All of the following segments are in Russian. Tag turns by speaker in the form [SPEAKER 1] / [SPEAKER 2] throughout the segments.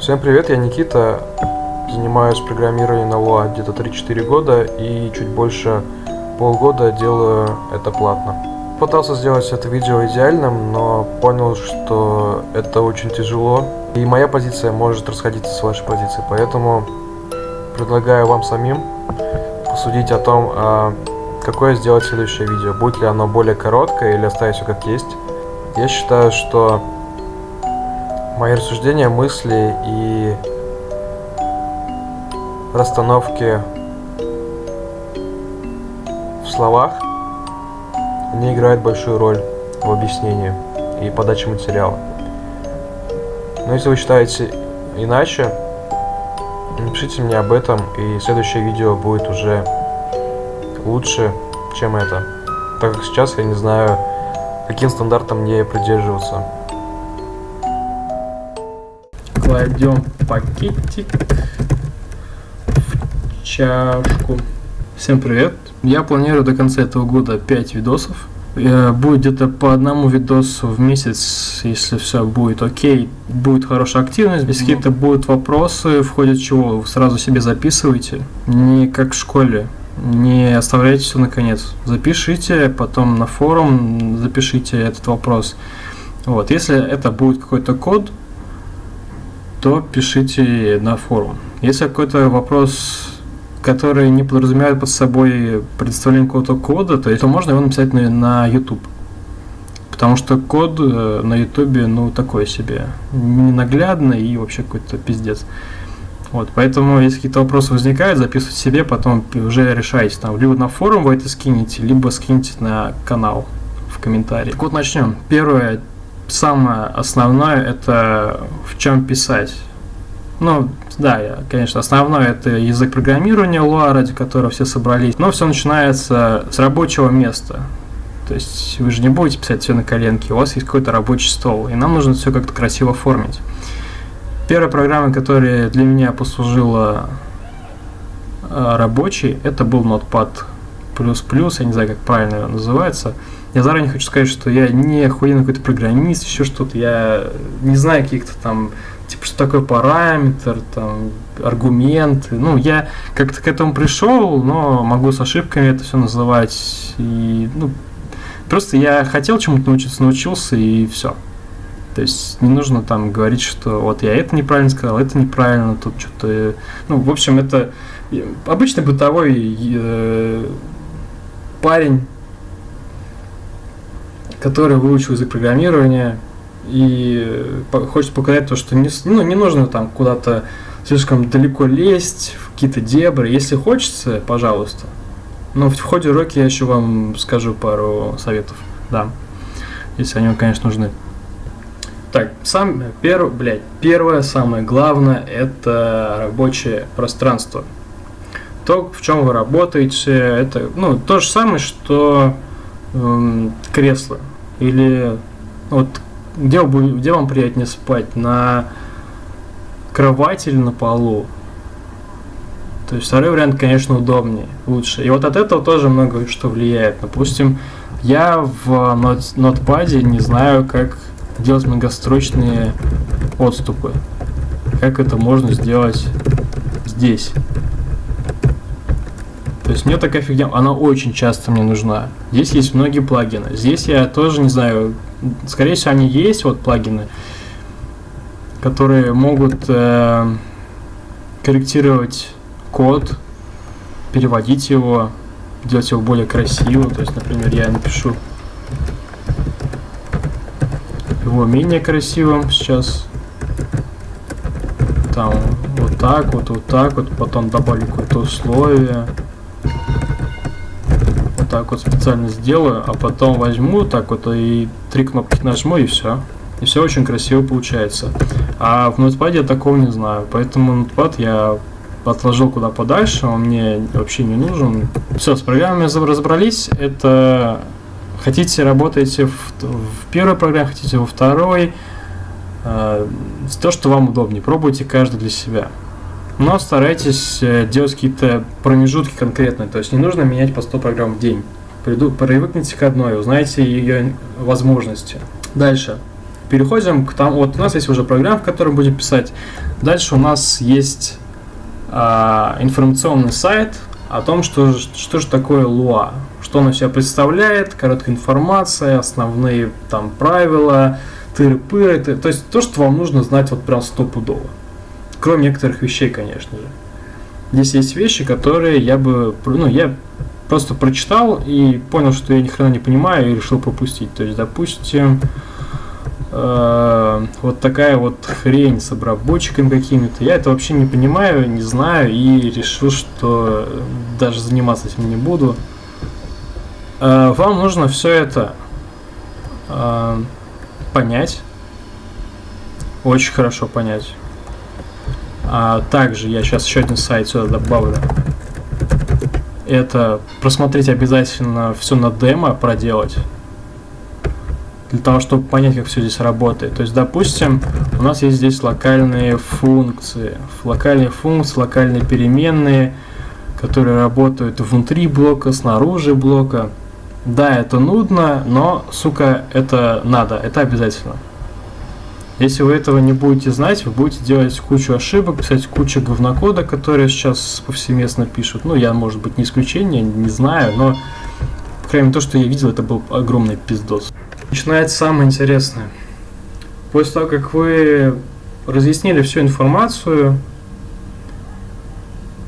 [SPEAKER 1] Всем привет, я Никита, занимаюсь программированием на Lua где-то 3-4 года и чуть больше полгода делаю это платно. Пытался сделать это видео идеальным, но понял, что это очень тяжело, и моя позиция может расходиться с вашей позицией, поэтому предлагаю вам самим посудить о том, а, какое сделать следующее видео, будет ли оно более короткое или оставить все как есть. Я считаю, что мои рассуждения, мысли и расстановки в словах не играют большую роль в объяснении и подаче материала. Но если вы считаете иначе, напишите мне об этом, и следующее видео будет уже лучше, чем это. Так как сейчас я не знаю, каким стандартам мне придерживаться
[SPEAKER 2] кладем пакетик в чашку. Всем привет! Я планирую до конца этого года 5 видосов. Э, будет где-то по одному видосу в месяц, если все будет окей, будет хорошая активность. Если какие-то будут вопросы, в ходе чего вы сразу себе записывайте. Не как в школе, не оставляйте все наконец. Запишите, потом на форум запишите этот вопрос. Вот, если это будет какой-то код, то пишите на форум. Если какой-то вопрос, который не подразумевает под собой представление какого-то кода, то, то можно его написать на, на YouTube. Потому что код э, на YouTube, ну, такой себе, ненаглядный и вообще какой-то пиздец. Вот, поэтому, если какие-то вопросы возникают, записывайте себе, потом уже решайте, там, либо на форум вы это скинете, либо скинете на канал в комментарии. Так вот, начнем. Первое, самое основное это в чем писать. Ну, да, я, конечно, основное это язык программирования Lua, ради которого все собрались. Но все начинается с рабочего места. То есть вы же не будете писать все на коленке, у вас есть какой-то рабочий стол, и нам нужно все как-то красиво оформить. Первая программа, которая для меня послужила э, рабочей, это был Notepad++, я не знаю, как правильно называется. Я заранее хочу сказать, что я не охуенный какой-то программист, еще что-то. Я не знаю каких-то там, типа, что такое параметр, там, аргументы. Ну, я как-то к этому пришел, но могу с ошибками это все называть. И, ну, просто я хотел чему-то научиться, научился, и все. То есть не нужно там говорить, что вот я это неправильно сказал, это неправильно, тут что-то... Ну, в общем, это обычный бытовой э, парень, который выучил язык программирования и хочет показать то, что не, ну, не нужно там куда-то слишком далеко лезть в какие-то дебри. Если хочется, пожалуйста. Но в ходе уроки я еще вам скажу пару советов, да, если они вам, конечно, нужны. Так, сам, перв, блядь, первое, самое главное, это рабочее пространство. То, в чем вы работаете, это, ну, то же самое, что э, кресло. Или вот где, где вам приятнее спать? На кровати или на полу? То есть второй вариант, конечно, удобнее, лучше. И вот от этого тоже много что влияет. Допустим, я в нотпаде не знаю, как делать многострочные отступы. Как это можно сделать здесь. То есть мне такая фигня, она очень часто мне нужна. Здесь есть многие плагины. Здесь я тоже не знаю, скорее всего они есть, вот плагины, которые могут э, корректировать код, переводить его, делать его более красивым. То есть, например, я напишу его менее красивым сейчас. Там вот так вот, вот так вот, потом добавлю какое-то условие так вот специально сделаю, а потом возьму так вот и три кнопки нажму и все. И все очень красиво получается. А в ноутпаде я такого не знаю, поэтому ноутпад я отложил куда подальше, он мне вообще не нужен. Все, с программами разобрались. Это хотите работаете в, в первой программе, хотите во второй. Э, то, что вам удобнее. Пробуйте каждый для себя но старайтесь э, делать какие-то промежутки конкретные, то есть не нужно менять по 100 программ в день. Привыкните к одной, узнайте ее возможности. Дальше. переходим к тому, вот у нас есть уже программа, в которой будем писать. Дальше у нас есть а, информационный сайт о том, что, что же такое Луа, что оно себя представляет, короткая информация, основные там правила, тыры-пыры, то есть то, что вам нужно знать вот прям стопудово. Кроме некоторых вещей, конечно же. Здесь есть вещи, которые я бы, ну, я просто прочитал и понял, что я ни хрена не понимаю и решил пропустить. То есть, допустим, э, вот такая вот хрень с обработчиками какими-то. Я это вообще не понимаю, не знаю и решил, что даже заниматься этим не буду. Э, вам нужно все это э, понять, очень хорошо понять. А также я сейчас еще один сайт сюда добавлю это просмотреть обязательно все на демо, проделать. Для того, чтобы понять, как все здесь работает. То есть, допустим, у нас есть здесь локальные функции. Локальные функции, локальные переменные, которые работают внутри блока, снаружи блока. Да, это нудно, но, сука, это надо, это обязательно. Если вы этого не будете знать, вы будете делать кучу ошибок, писать кучу говнокода, которые сейчас повсеместно пишут. Ну, я, может быть, не исключение, не знаю, но, по крайней мере, то, что я видел, это был огромный пиздос. Начинается самое интересное. После того, как вы разъяснили всю информацию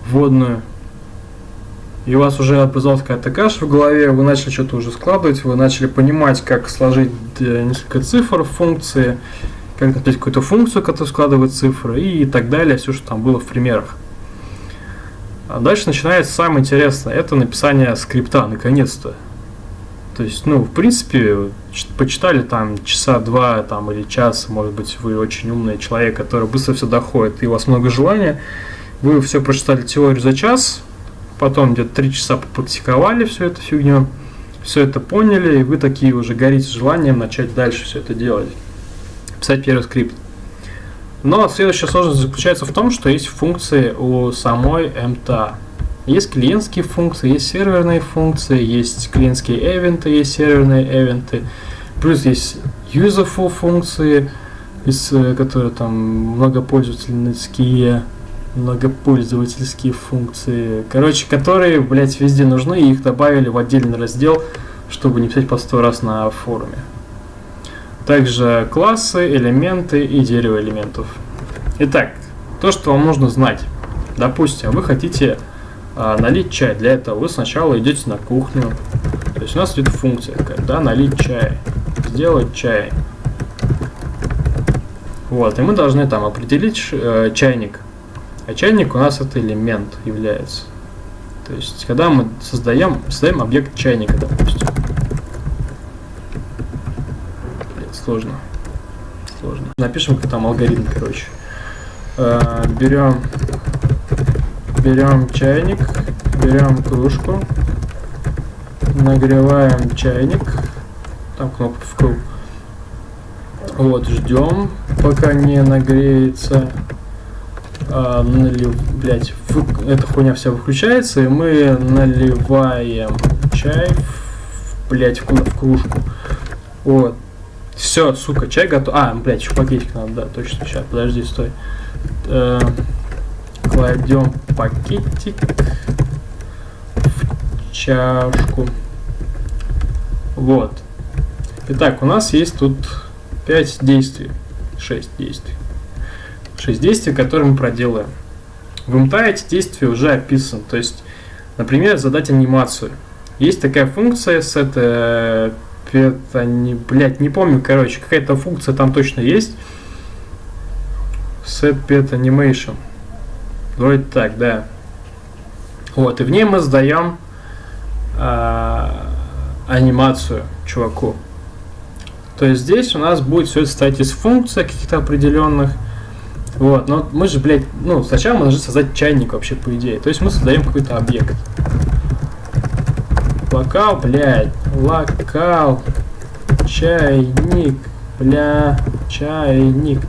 [SPEAKER 2] вводную, и у вас уже образовалась какая-то каша в голове, вы начали что-то уже складывать, вы начали понимать, как сложить э, несколько цифр в функции, как написать какую-то функцию, которая складывает цифры и так далее, все, что там было в примерах. А дальше начинается самое интересное, это написание скрипта, наконец-то. То есть, ну, в принципе, почитали там часа два там, или час, может быть, вы очень умный человек, который быстро все доходит, и у вас много желания, вы все прочитали теорию за час, потом где-то три часа попрактиковали всю эту фигню, все это поняли, и вы такие уже горите желанием начать дальше все это делать писать первый скрипт. Но следующая сложность заключается в том, что есть функции у самой MTA. Есть клиентские функции, есть серверные функции, есть клиентские эвенты, есть серверные эвенты. Плюс есть useful функции, из, э, которые там многопользовательские, многопользовательские функции. Короче, которые, блять, везде нужны, и их добавили в отдельный раздел, чтобы не писать по сто раз на форуме. Также классы, элементы и дерево элементов. Итак, то, что вам нужно знать. Допустим, вы хотите а, налить чай. Для этого вы сначала идете на кухню. То есть у нас идет функция такая, да, налить чай. Сделать чай. Вот, и мы должны там определить э, чайник. А чайник у нас это элемент является. То есть, когда мы создаем, создаем объект чайника, допустим. Сложно. Сложно. Напишем как там алгоритм, короче. Э, берем, берем чайник, берем кружку, нагреваем чайник, там кнопка в круг. Вот, ждем, пока не нагреется. А, налив, блять, эта хуйня вся выключается, и мы наливаем чай, в, блять, в, в кружку. Вот, все, сука, чай готов. А, блядь, еще пакетик надо, да, точно. Сейчас, подожди, стой. Э, кладем пакетик в чашку. Вот. Итак, у нас есть тут 5 действий. 6 действий. 6 действий, которые мы проделаем. В МТА эти действия уже описаны. То есть, например, задать анимацию. Есть такая функция с это не, блять, не помню, короче, какая-то функция там точно есть. Set pet animation. Вроде так, да. Вот, и в ней мы сдаем а, анимацию чуваку. То есть здесь у нас будет все это состоять из функций каких-то определенных. Вот, но мы же, блядь, ну, сначала мы должны создать чайник вообще, по идее. То есть мы создаем какой-то объект. Локал, блядь. Локал. Чайник. Бля. Чайник.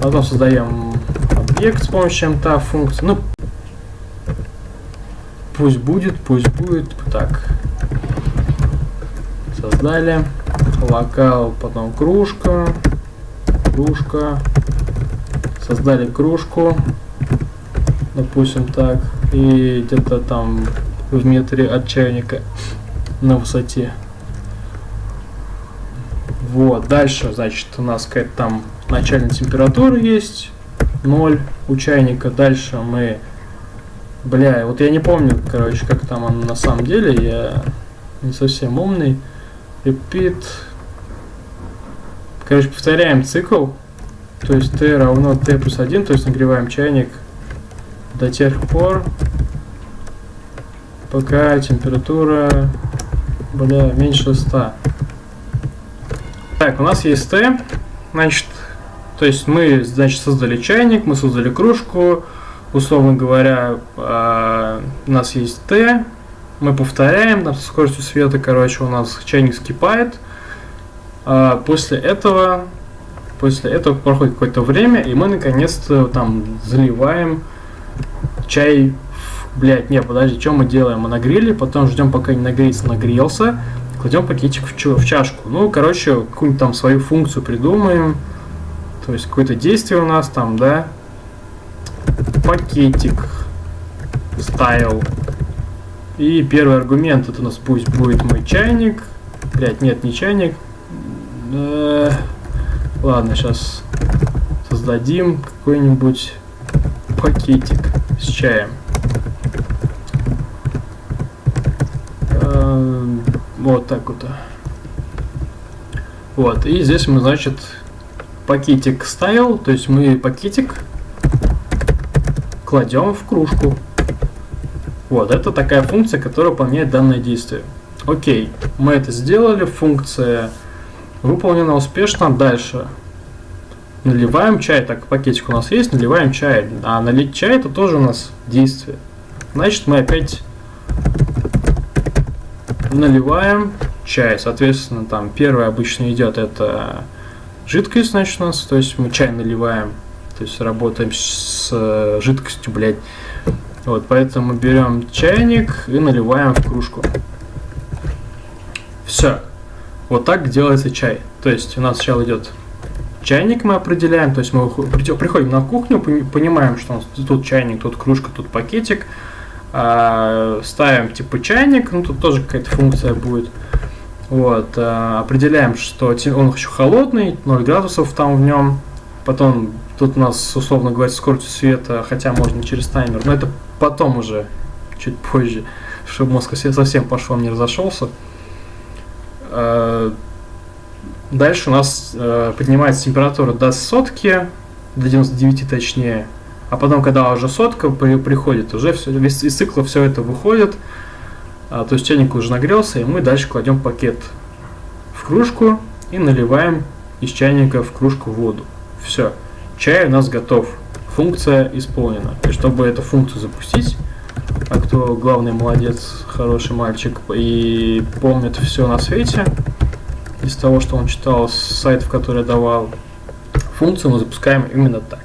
[SPEAKER 2] Потом создаем объект с помощью мта функции. Ну, пусть будет, пусть будет. Так. Создали. локал, потом кружка, кружка, создали кружку, допустим так, и где-то там в метре от чайника на высоте. Вот, дальше, значит, у нас какая-то там начальная температура есть, 0 у чайника. Дальше мы, бля, вот я не помню, короче, как там он на самом деле, я не совсем умный. Repeat. Короче, повторяем цикл, то есть t равно t плюс 1, то есть нагреваем чайник до тех пор, пока температура, бля, меньше 100. Так, у нас есть Т, значит, то есть мы, значит, создали чайник, мы создали кружку, условно говоря, э, у нас есть Т, мы повторяем, там, со скоростью света, короче, у нас чайник скипает, э, после этого, после этого проходит какое-то время, и мы, наконец-то, там, заливаем чай Блять, не, подожди, что мы делаем? Мы нагрели, потом ждем, пока не нагреется, нагрелся, кладем пакетик в, в чашку. Ну, короче, какую-нибудь там свою функцию придумаем. То есть какое-то действие у нас там, да. Пакетик. Стайл. И первый аргумент это у нас пусть будет мой чайник. Блять, нет, не чайник. Да. Ладно, сейчас создадим какой-нибудь пакетик с чаем. Вот так вот. Вот, и здесь мы, значит, пакетик ставил, то есть мы пакетик кладем в кружку. Вот, это такая функция, которая выполняет данное действие. Окей, мы это сделали, функция выполнена успешно. Дальше наливаем чай, так пакетик у нас есть, наливаем чай. А налить чай это тоже у нас действие. Значит, мы опять наливаем чай. Соответственно, там первое обычно идет это жидкость, значит, у нас, то есть мы чай наливаем, то есть работаем с э, жидкостью, блядь. Вот, поэтому берем чайник и наливаем в кружку. Все. Вот так делается чай. То есть у нас сначала идет чайник мы определяем, то есть мы приходим на кухню, понимаем, что у нас тут чайник, тут кружка, тут пакетик, а, ставим типа чайник, ну тут тоже какая-то функция будет. Вот, а, определяем, что он еще холодный, 0 градусов там в нем. Потом тут у нас, условно говоря, скорость света, хотя можно через таймер, но это потом уже, чуть позже, чтобы мозг совсем пошел, не разошелся. А, дальше у нас поднимается температура до сотки, до 99 точнее, а потом, когда уже сотка при, приходит, уже все, весь из цикла все это выходит, а, то есть чайник уже нагрелся, и мы дальше кладем пакет в кружку и наливаем из чайника в кружку воду. Все, чай у нас готов, функция исполнена. И чтобы эту функцию запустить, а кто главный молодец, хороший мальчик и помнит все на свете, из того, что он читал с сайтов, которые давал, функцию мы запускаем именно так.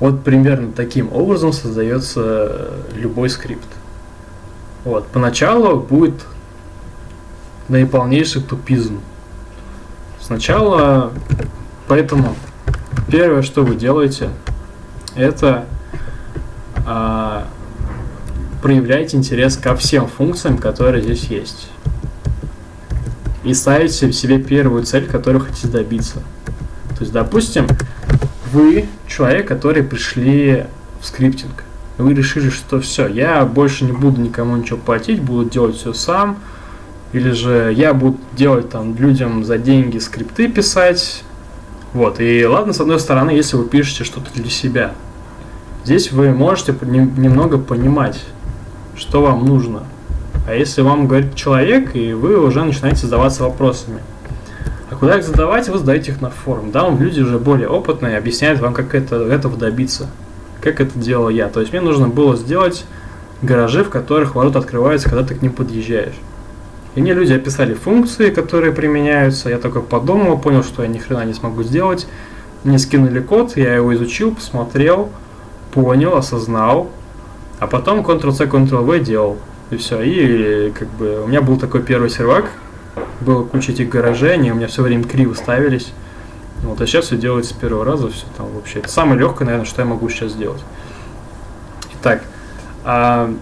[SPEAKER 2] Вот примерно таким образом создается любой скрипт. Вот. Поначалу будет наиполнейший тупизм. Сначала, поэтому первое, что вы делаете, это а, проявляйте интерес ко всем функциям, которые здесь есть. И ставите себе первую цель, которую хотите добиться. То есть, допустим, вы человек, который пришли в скриптинг. Вы решили, что все, я больше не буду никому ничего платить, буду делать все сам. Или же я буду делать там людям за деньги скрипты писать. Вот, и ладно, с одной стороны, если вы пишете что-то для себя. Здесь вы можете немного понимать, что вам нужно. А если вам говорит человек, и вы уже начинаете задаваться вопросами – а куда их задавать, вы задаете их на форум. Да, люди уже более опытные, объясняют вам, как это, этого добиться. Как это делал я. То есть мне нужно было сделать гаражи, в которых ворота открываются, когда ты к ним подъезжаешь. И мне люди описали функции, которые применяются. Я только подумал, понял, что я ни хрена не смогу сделать. Мне скинули код, я его изучил, посмотрел, понял, осознал. А потом Ctrl-C, Ctrl-V делал. И все. И как бы у меня был такой первый сервак, было куча этих гаражей, они у меня все время криво ставились. Вот, а сейчас все делается с первого раза, все там вообще. Это самое легкое, наверное, что я могу сейчас сделать. Итак, а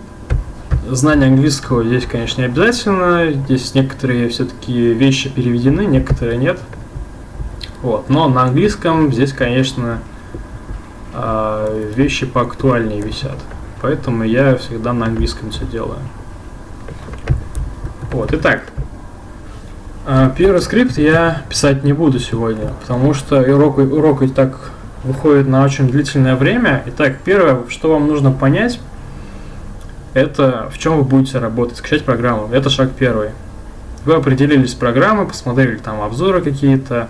[SPEAKER 2] знание английского здесь, конечно, не обязательно. Здесь некоторые все-таки вещи переведены, некоторые нет. Вот. Но на английском здесь, конечно, а, вещи поактуальнее висят. Поэтому я всегда на английском все делаю. Вот, итак, первый скрипт я писать не буду сегодня, потому что урок, урок и так выходит на очень длительное время. Итак, первое, что вам нужно понять, это в чем вы будете работать, скачать программу. Это шаг первый. Вы определились с программой, посмотрели там обзоры какие-то,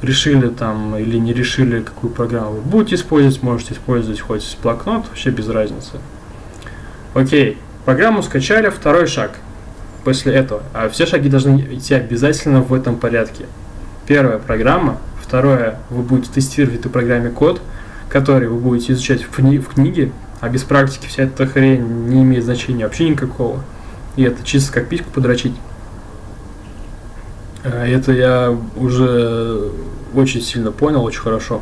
[SPEAKER 2] решили там или не решили, какую программу вы будете использовать, можете использовать хоть блокнот, вообще без разницы. Окей, программу скачали, второй шаг после этого. А все шаги должны идти обязательно в этом порядке. Первая программа, второе, вы будете тестировать этой программе код, который вы будете изучать в, кни в книге, а без практики вся эта хрень не имеет значения вообще никакого. И это чисто как письку подрочить. А это я уже очень сильно понял, очень хорошо.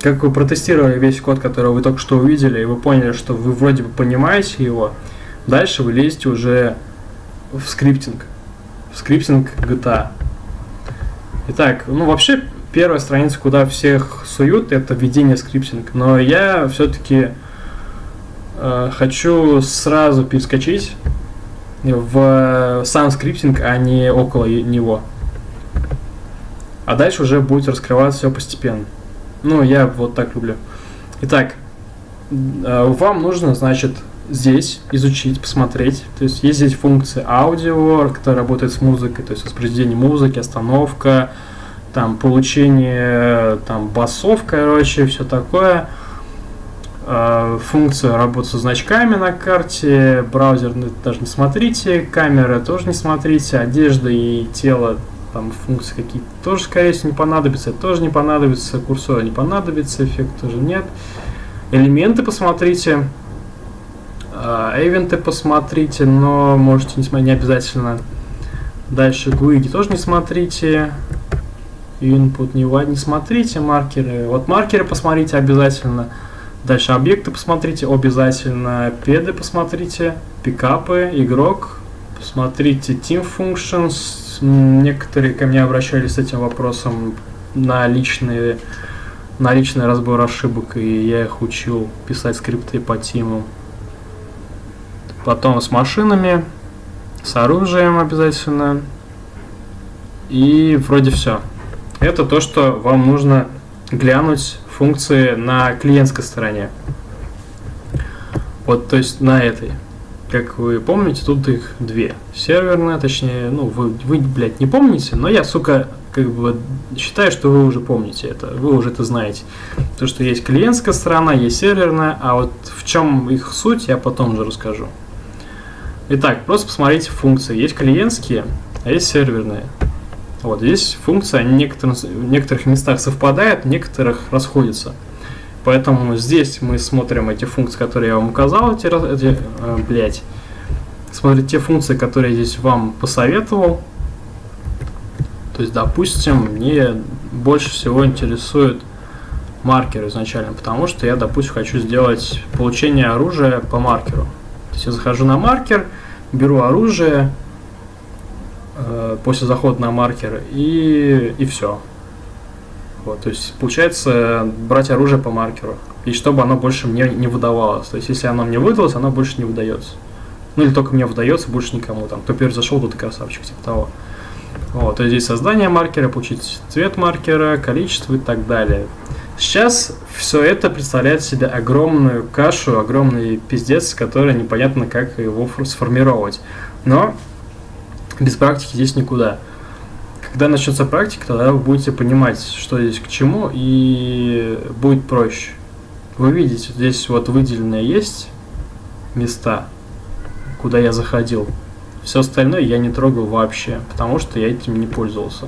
[SPEAKER 2] Как вы протестировали весь код, который вы только что увидели, и вы поняли, что вы вроде бы понимаете его, дальше вы лезете уже в scripting. В scripting GTA. Итак, ну вообще первая страница, куда всех суют, это введение scripting. Но я все-таки э, хочу сразу перескочить в сам скриптинг, а не около него. А дальше уже будет раскрываться все постепенно. Ну, я вот так люблю. Итак, э, вам нужно, значит, здесь изучить, посмотреть. То есть есть здесь функция аудио, которая работает с музыкой, то есть воспроизведение музыки, остановка, там получение там басов, короче, все такое. Э, функция работы со значками на карте, браузер даже не смотрите, камера тоже не смотрите, одежда и тело там функции какие-то тоже, скорее всего, не понадобятся, это тоже не понадобится, курсор не понадобится, эффект тоже нет. Элементы посмотрите, эвенты посмотрите, но можете не смотреть, не обязательно. Дальше GUID тоже не смотрите, input не, не смотрите, маркеры, вот маркеры посмотрите обязательно. Дальше объекты посмотрите обязательно, педы посмотрите, пикапы, игрок, посмотрите team functions, некоторые ко мне обращались с этим вопросом на личные на личный разбор ошибок, и я их учил писать скрипты по тиму. Потом с машинами, с оружием обязательно. И вроде все. Это то, что вам нужно глянуть функции на клиентской стороне. Вот, то есть на этой. Как вы помните, тут их две. Серверная, точнее, ну, вы, вы, блядь, не помните, но я, сука, как бы считаю, что вы уже помните это, вы уже это знаете. То, что есть клиентская сторона, есть серверная, а вот в чем их суть, я потом же расскажу. Итак, просто посмотрите функции. Есть клиентские, а есть серверные. Вот здесь функция в некоторых, в некоторых местах совпадает, в некоторых расходится. Поэтому здесь мы смотрим эти функции, которые я вам указал, эти, эти э, блять. Смотрите те функции, которые я здесь вам посоветовал. То есть, допустим, мне больше всего интересует маркер изначально, потому что я, допустим, хочу сделать получение оружия по маркеру. То есть я захожу на маркер, беру оружие э, после захода на маркер и, и все. Вот, то есть получается брать оружие по маркеру. И чтобы оно больше мне не выдавалось. То есть если оно мне выдалось, оно больше не выдается. Ну или только мне выдается, больше никому. Там, кто первый зашел, тот и красавчик, типа того. Вот, то есть здесь создание маркера, получить цвет маркера, количество и так далее. Сейчас все это представляет себе огромную кашу, огромный пиздец, который непонятно, как его сформировать. Но без практики здесь никуда. Когда начнется практика, тогда вы будете понимать, что здесь к чему, и будет проще. Вы видите, здесь вот выделенные есть места, куда я заходил. Все остальное я не трогал вообще, потому что я этим не пользовался.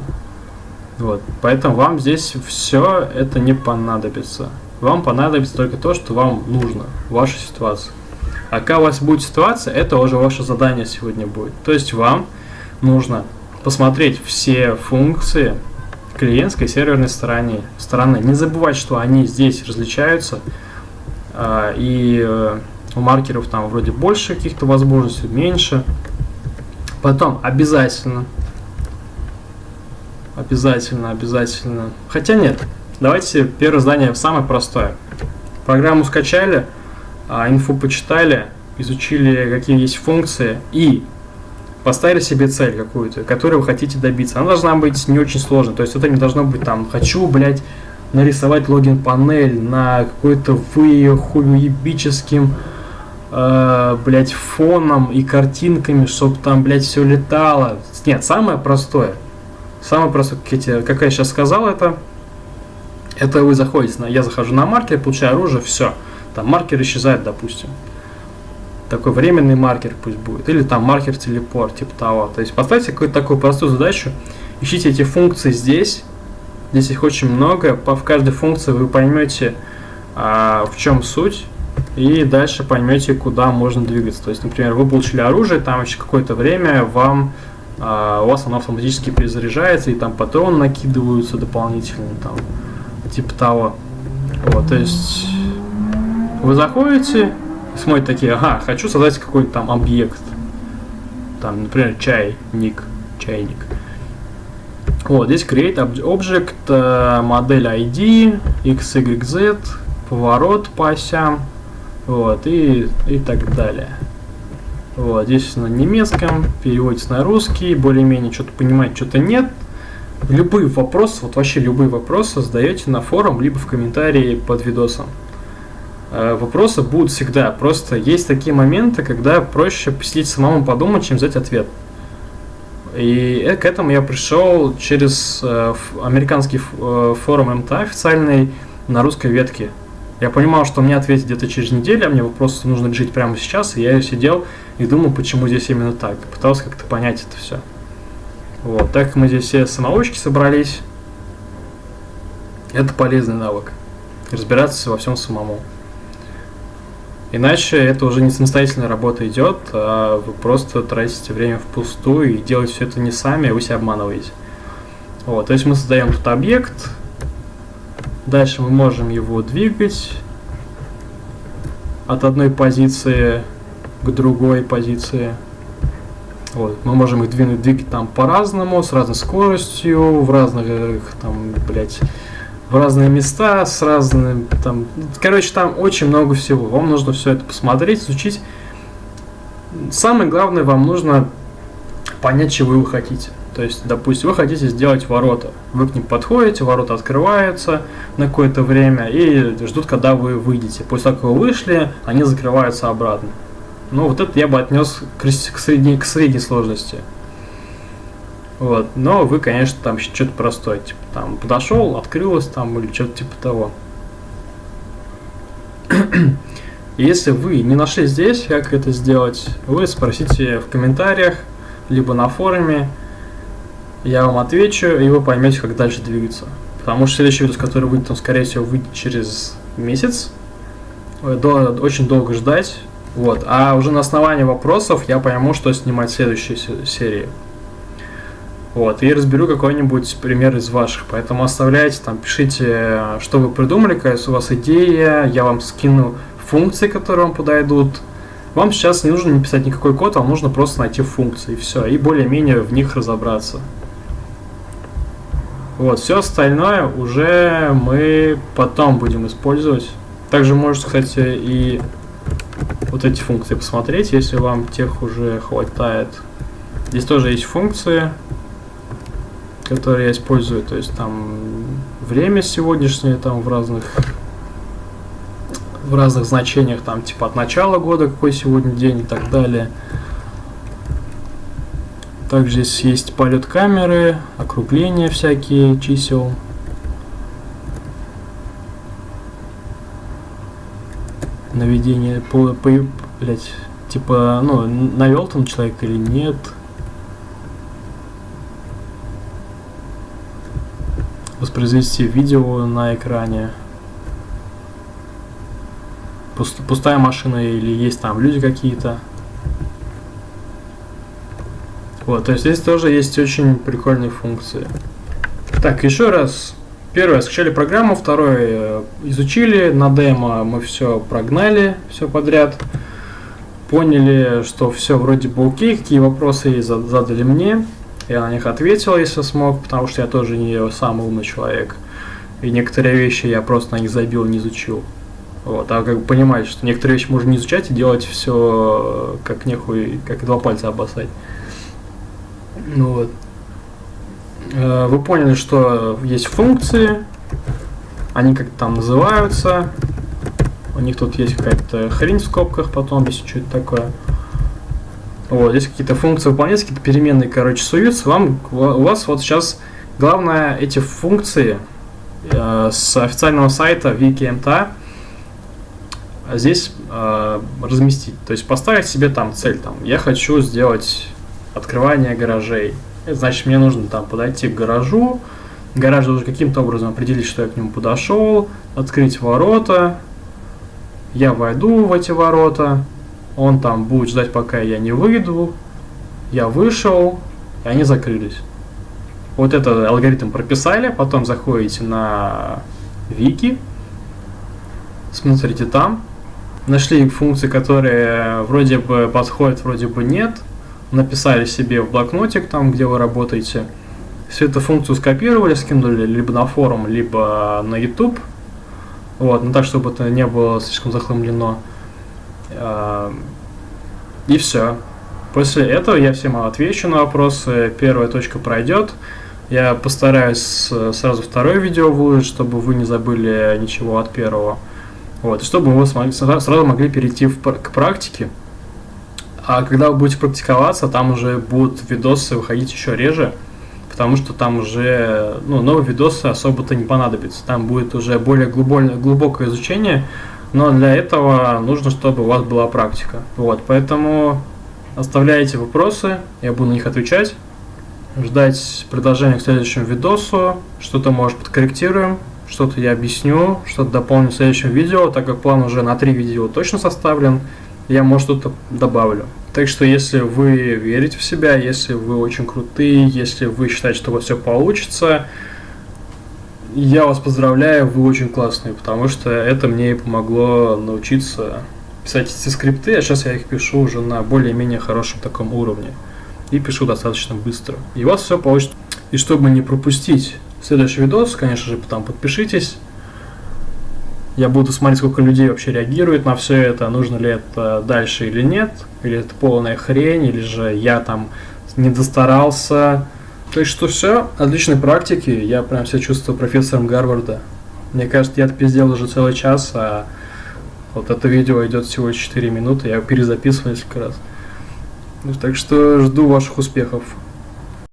[SPEAKER 2] Вот. Поэтому вам здесь все это не понадобится. Вам понадобится только то, что вам нужно, ваша ситуация. А какая у вас будет ситуация, это уже ваше задание сегодня будет. То есть вам нужно посмотреть все функции клиентской и серверной стороны. стороны. Не забывать, что они здесь различаются, э, и э, у маркеров там вроде больше каких-то возможностей, меньше. Потом обязательно, обязательно, обязательно, хотя нет, давайте первое задание самое простое. Программу скачали, а, инфу почитали, изучили, какие есть функции и поставили себе цель какую-то, которую вы хотите добиться. Она должна быть не очень сложной. То есть это не должно быть там, хочу, блядь, нарисовать логин панель на какой-то хуебическим э, блядь, фоном и картинками, чтобы там, блядь, все летало. Нет, самое простое. Самое простое, как я, сейчас сказал, это, это вы заходите на, я захожу на маркер, получаю оружие, все. Там маркер исчезает, допустим. Такой временный маркер пусть будет. Или там маркер телепорт, типа того. То есть поставьте какую-то такую простую задачу. Ищите эти функции здесь. Здесь их очень много. По, в каждой функции вы поймете, а, в чем суть и дальше поймете, куда можно двигаться. То есть, например, вы получили оружие, там еще какое-то время вам а, у вас оно автоматически перезаряжается, и там патроны накидываются дополнительно, там, типа того. Вот, то есть вы заходите, смотрите такие, ага, хочу создать какой-то там объект. Там, например, чай, ник, чайник. Вот, здесь create object, э, модель ID, XYZ, поворот по осям, вот, и, и так далее. Вот, здесь на немецком, переводится на русский, более-менее что-то понимать, что-то нет. Любые вопросы, вот вообще любые вопросы задаете на форум, либо в комментарии под видосом. Э, вопросы будут всегда, просто есть такие моменты, когда проще посидеть самому подумать, чем взять ответ. И э, к этому я пришел через э, американский форум МТА официальный на русской ветке. Я понимал, что мне ответить где-то через неделю, а мне просто нужно решить прямо сейчас, и я сидел и думал, почему здесь именно так. Пытался как-то понять это все. Вот, так как мы здесь все самоучки собрались, это полезный навык. Разбираться во всем самому. Иначе это уже не самостоятельная работа идет, а вы просто тратите время впустую и делаете все это не сами, а вы себя обманываете. Вот, то есть мы создаем тут объект, Дальше мы можем его двигать от одной позиции к другой позиции. Вот. Мы можем их двинуть, двигать там по-разному, с разной скоростью, в разных, там, блядь, в разные места, с разным, там, короче, там очень много всего. Вам нужно все это посмотреть, изучить. Самое главное, вам нужно понять, чего вы хотите. То есть, допустим, вы хотите сделать ворота. Вы к ним подходите, ворота открываются на какое-то время и ждут, когда вы выйдете. После того, как вы вышли, они закрываются обратно. Ну, вот это я бы отнес к, средней, к средней сложности. Вот. Но вы, конечно, там что-то простое. Типа, там, подошел, открылось там или что-то типа того. Если вы не нашли здесь, как это сделать, вы спросите в комментариях, либо на форуме, я вам отвечу, и вы поймете, как дальше двигаться. Потому что следующий видос, который выйдет, он, скорее всего, выйдет через месяц. До, очень долго ждать. Вот. А уже на основании вопросов я пойму, что снимать в следующей серии. Вот, и разберу какой-нибудь пример из ваших. Поэтому оставляйте там, пишите, что вы придумали, какая у вас идея, я вам скину функции, которые вам подойдут. Вам сейчас не нужно не писать никакой код, вам нужно просто найти функции, и все, и более-менее в них разобраться. Вот, все остальное уже мы потом будем использовать. Также можете, кстати, и вот эти функции посмотреть, если вам тех уже хватает. Здесь тоже есть функции, которые я использую. То есть там время сегодняшнее там в разных в разных значениях, там типа от начала года, какой сегодня день и так далее. Также здесь есть полет камеры, округления всякие чисел. Наведение по, по блять, типа, ну, навел там человек или нет. Воспроизвести видео на экране. Пуст, пустая машина или есть там люди какие-то. Вот, то есть здесь тоже есть очень прикольные функции. Так, еще раз. Первое, скачали программу, второе, э, изучили, на демо мы все прогнали, все подряд. Поняли, что все вроде бы окей, какие вопросы задали мне. Я на них ответил, если смог, потому что я тоже не самый умный человек. И некоторые вещи я просто на них забил, не изучил. Вот, а как бы понимаете, что некоторые вещи можно не изучать и делать все как нехуй, как два пальца обоссать. Ну вот. Э, вы поняли, что есть функции, они как-то там называются. У них тут есть какая-то хрень в скобках, потом если что это такое. Вот, здесь какие-то функции выполняются, какие-то переменные, короче, суются. Вам, у вас вот сейчас главное эти функции э, с официального сайта WikiMTA здесь э, разместить. То есть поставить себе там цель, там, я хочу сделать открывание гаражей. Это значит, мне нужно там подойти к гаражу, гараж должен каким-то образом определить, что я к нему подошел, открыть ворота, я войду в эти ворота, он там будет ждать, пока я не выйду, я вышел, и они закрылись. Вот этот алгоритм прописали, потом заходите на вики, смотрите там, нашли функции, которые вроде бы подходят, вроде бы нет, написали себе в блокнотик там, где вы работаете, всю эту функцию скопировали, скинули либо на форум, либо на YouTube, вот, но так, чтобы это не было слишком захламлено. А, и все. После этого я всем отвечу на вопросы. Первая точка пройдет. Я постараюсь сразу второе видео выложить, чтобы вы не забыли ничего от первого. Вот, и чтобы вы смогли, сразу могли перейти в, к практике. А когда вы будете практиковаться, там уже будут видосы выходить еще реже, потому что там уже ну, новые видосы особо-то не понадобятся. Там будет уже более глубокое, глубокое изучение, но для этого нужно, чтобы у вас была практика. Вот, поэтому оставляйте вопросы, я буду на них отвечать. Ждать предложения к следующему видосу, что-то может подкорректируем, что-то я объясню, что-то дополню в следующем видео, так как план уже на три видео точно составлен, я, может, что-то добавлю. Так что, если вы верите в себя, если вы очень крутые, если вы считаете, что у вас все получится, я вас поздравляю, вы очень классные, потому что это мне и помогло научиться писать эти скрипты, а сейчас я их пишу уже на более-менее хорошем таком уровне. И пишу достаточно быстро. И у вас все получится. И чтобы не пропустить следующий видос, конечно же, там подпишитесь. Я буду смотреть, сколько людей вообще реагирует на все это, нужно ли это дальше или нет, или это полная хрень, или же я там не достарался, так что все, отличной практики. Я прям себя чувствую профессором Гарварда. Мне кажется, я пиздел уже целый час, а вот это видео идет всего 4 минуты. Я перезаписываю несколько раз. Так что жду ваших успехов.